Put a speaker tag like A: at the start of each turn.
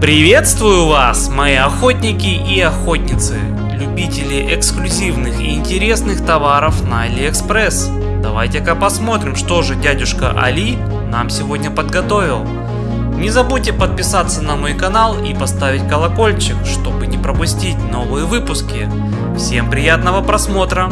A: Приветствую вас, мои охотники и охотницы, любители эксклюзивных и интересных товаров на Алиэкспресс. Давайте-ка посмотрим, что же дядюшка Али нам сегодня подготовил. Не забудьте подписаться на мой канал и поставить колокольчик, чтобы не пропустить новые выпуски. Всем приятного просмотра!